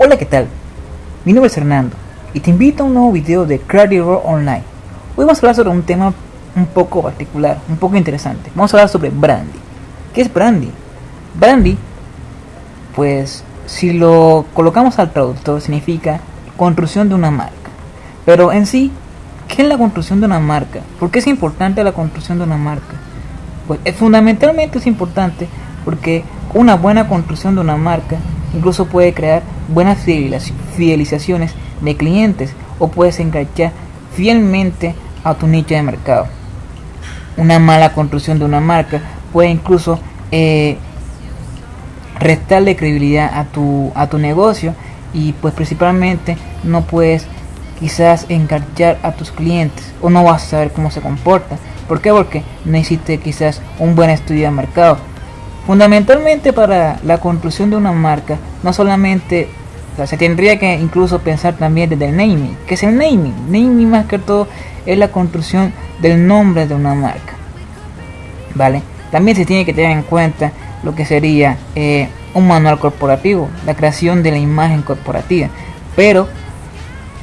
Hola, ¿qué tal? Mi nombre es Hernando y te invito a un nuevo video de Roll Online. Hoy vamos a hablar sobre un tema un poco particular, un poco interesante. Vamos a hablar sobre Brandy. ¿Qué es Brandy? Brandy, pues si lo colocamos al traductor, significa construcción de una marca. Pero en sí, ¿qué es la construcción de una marca? ¿Por qué es importante la construcción de una marca? Pues eh, fundamentalmente es importante porque una buena construcción de una marca incluso puede crear buenas fidelizaciones de clientes o puedes enganchar fielmente a tu nicho de mercado. Una mala construcción de una marca puede incluso eh, restarle credibilidad a tu, a tu negocio y pues principalmente no puedes quizás enganchar a tus clientes o no vas a saber cómo se comporta. ¿Por qué? Porque hiciste quizás un buen estudio de mercado Fundamentalmente para la construcción de una marca, no solamente, se tendría que incluso pensar también desde el naming. ¿Qué es el naming? Naming más que todo es la construcción del nombre de una marca. ¿Vale? También se tiene que tener en cuenta lo que sería eh, un manual corporativo, la creación de la imagen corporativa. Pero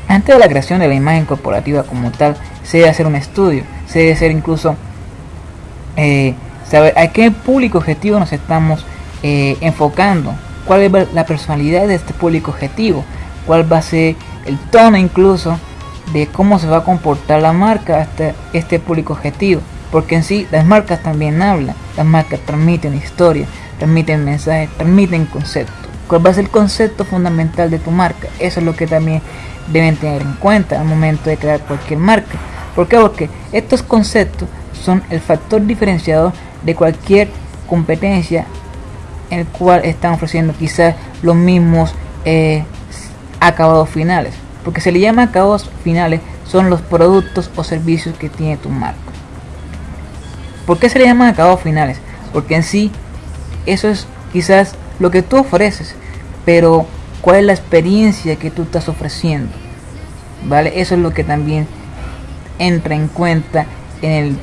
antes de la creación de la imagen corporativa como tal, se debe hacer un estudio, se debe hacer incluso eh, saber a qué público objetivo nos estamos eh, enfocando, cuál es la personalidad de este público objetivo, cuál va a ser el tono incluso de cómo se va a comportar la marca hasta este público objetivo. Porque en sí las marcas también hablan, las marcas transmiten historia, transmiten mensajes, transmiten conceptos. ¿Cuál va a ser el concepto fundamental de tu marca? Eso es lo que también deben tener en cuenta al momento de crear cualquier marca. ¿Por qué? Porque estos conceptos son el factor diferenciador de cualquier competencia en el cual están ofreciendo quizás los mismos eh, acabados finales. Porque se le llama acabados finales son los productos o servicios que tiene tu marca. ¿Por qué se le llama acabados finales? Porque en sí eso es quizás lo que tú ofreces, pero cuál es la experiencia que tú estás ofreciendo. ¿Vale? Eso es lo que también entra en cuenta en el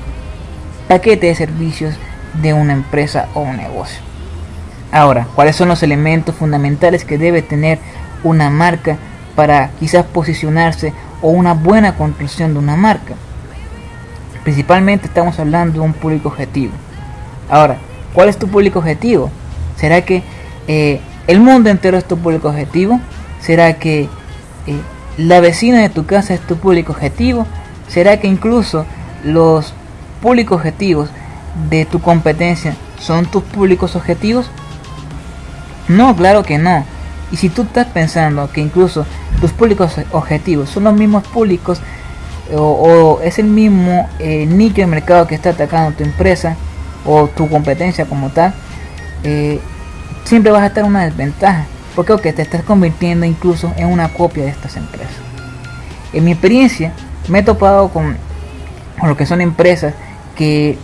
paquete de servicios de una empresa o un negocio. Ahora, ¿cuáles son los elementos fundamentales que debe tener una marca para quizás posicionarse o una buena construcción de una marca? Principalmente estamos hablando de un público objetivo. Ahora, ¿cuál es tu público objetivo? ¿Será que eh, el mundo entero es tu público objetivo? ¿Será que eh, la vecina de tu casa es tu público objetivo? ¿Será que incluso los públicos objetivos de tu competencia son tus públicos objetivos? No, claro que no. Y si tú estás pensando que incluso tus públicos objetivos son los mismos públicos o, es el mismo eh, nicho de mercado que está atacando tu empresa o tu competencia como tal, eh, siempre vas a estar en una desventaja. Porque te estás convirtiendo incluso en una copia de estas empresas. En mi experiencia me he topado con, con lo que son empresas que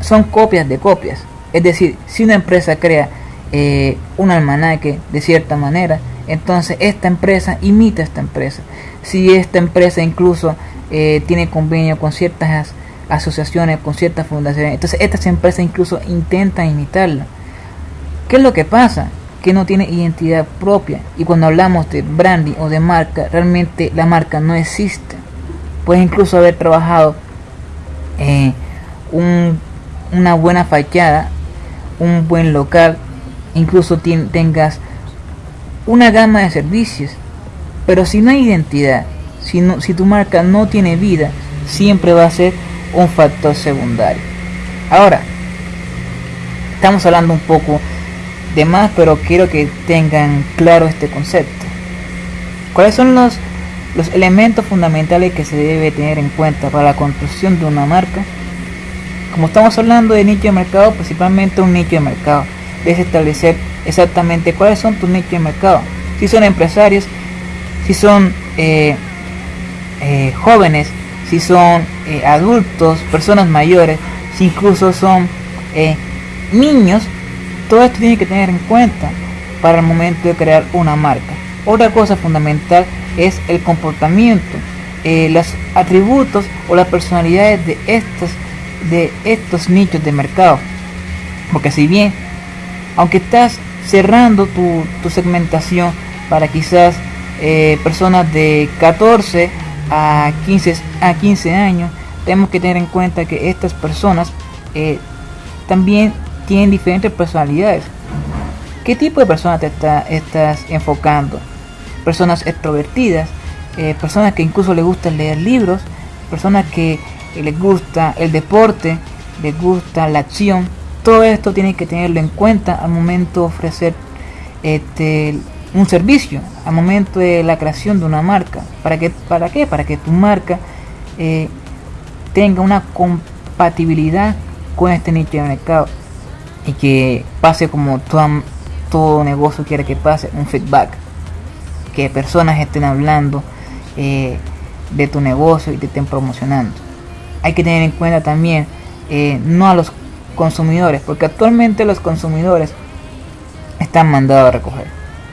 son copias de copias. Es decir, si una empresa crea eh, un almanaque de cierta manera, entonces esta empresa imita a esta empresa. Si esta empresa incluso eh, tiene convenio con ciertas asociaciones, con ciertas fundaciones, entonces estas empresas incluso intentan imitarla. ¿Qué es lo que pasa? Que no tiene identidad propia. Y cuando hablamos de branding o de marca, realmente la marca no existe. Puedes incluso haber trabajado eh, un una buena fachada, un buen local, incluso tengas una gama de servicios. Pero si no hay identidad, si, si tu marca no tiene vida, siempre va a ser un factor secundario. Ahora, estamos hablando un poco de más, pero quiero que tengan claro este concepto. ¿Cuáles son los, los elementos fundamentales que se debe tener en cuenta para la construcción de una marca? Como estamos hablando de nicho de mercado, principalmente un nicho de mercado. Debes establecer exactamente cuáles son tus nichos de mercado. Si son empresarios, si son eh, eh, jóvenes, si son eh, adultos, personas mayores, si incluso son niños, todo esto tiene que tener en cuenta para el momento de crear una marca. Otra cosa fundamental es el comportamiento, los atributos o las personalidades de estas de estos nichos de mercado. Porque si bien, aunque estás cerrando tu, segmentación, para quizás eh, personas de 14 a 15, a 15 años, tenemos que tener en cuenta que estas personas eh, también tienen diferentes personalidades. ¿Qué tipo de personas te estás enfocando? Personas extrovertidas, eh, personas que incluso les gusta leer libros, personas que les gusta el deporte, les gusta la acción. Todo esto tiene que tenerlo en cuenta al momento de ofrecer este, un servicio, al momento de la creación de una marca. ¿Para qué? ¿Para, qué? Para que tu marca eh, tenga una compatibilidad con este nicho de mercado y que pase como todo negocio quiere que pase, un feedback. Que personas estén hablando eh, de tu negocio y te estén promocionando. Hay que tener en cuenta también eh, no a los consumidores, porque actualmente los consumidores están mandados a recoger.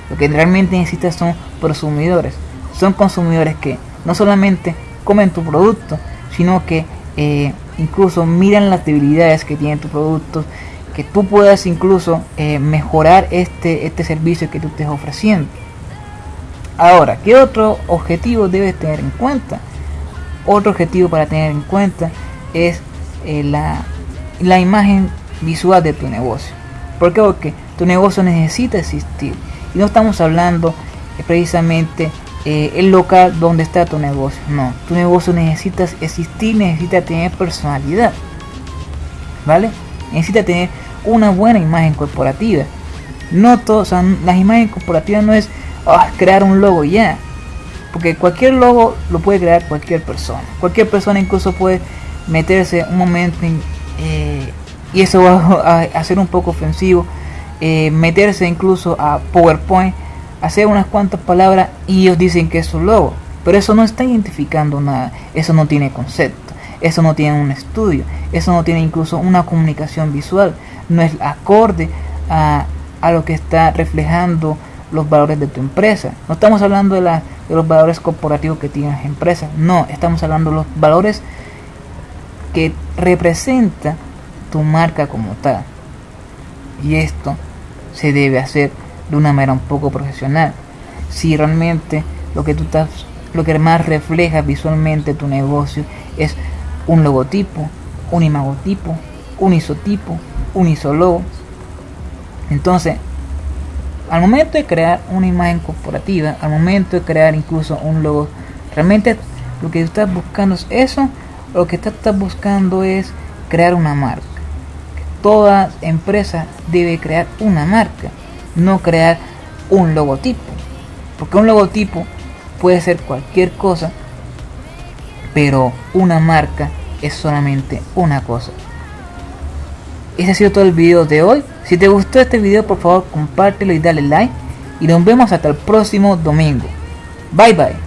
Lo que realmente necesitas son consumidores. Son consumidores que no solamente comen tu producto, sino que eh, incluso miran las debilidades que tiene tu producto, que tú puedas incluso mejorar este, este servicio que tú estés ofreciendo. Ahora, ¿qué otro objetivo debes tener en cuenta? Otro objetivo para tener en cuenta es eh, la, la imagen visual de tu negocio. ¿Por qué? Porque tu negocio necesita existir. Y no estamos hablando eh, precisamente eh, el local donde está tu negocio. No, tu negocio necesita existir, necesita tener personalidad. ¿Vale? Necesita tener una buena imagen corporativa. No sea, las imágenes corporativas no es ah, crear un logo ya. Porque cualquier logo lo puede crear cualquier persona. Cualquier persona incluso puede meterse un momento eh, y eso va a, ser un poco ofensivo. Eh, meterse incluso a PowerPoint, hacer unas cuantas palabras y ellos dicen que es un logo. Pero eso no está identificando nada. Eso no tiene concepto. Eso no tiene un estudio. Eso no tiene incluso una comunicación visual. No es acorde a, a lo que está reflejando los valores de tu empresa. No estamos hablando de, la, de los valores corporativos que tiene la empresa. No, estamos hablando de los valores que representa tu marca como tal. Y esto se debe hacer de una manera un poco profesional. Si realmente lo que tú estás, lo que más refleja visualmente tu negocio es un logotipo, un imagotipo, un isotipo, un isologo. Entonces, al momento de crear una imagen corporativa, al momento de crear incluso un logo, realmente lo que estás buscando es eso, lo que estás buscando es crear una marca. Toda empresa debe crear una marca, no crear un logotipo. Porque un logotipo puede ser cualquier cosa, pero una marca es solamente una cosa. Ese ha sido todo el video de hoy. Si te gustó este video, por favor, compártelo y dale like. Y nos vemos hasta el próximo domingo. Bye bye.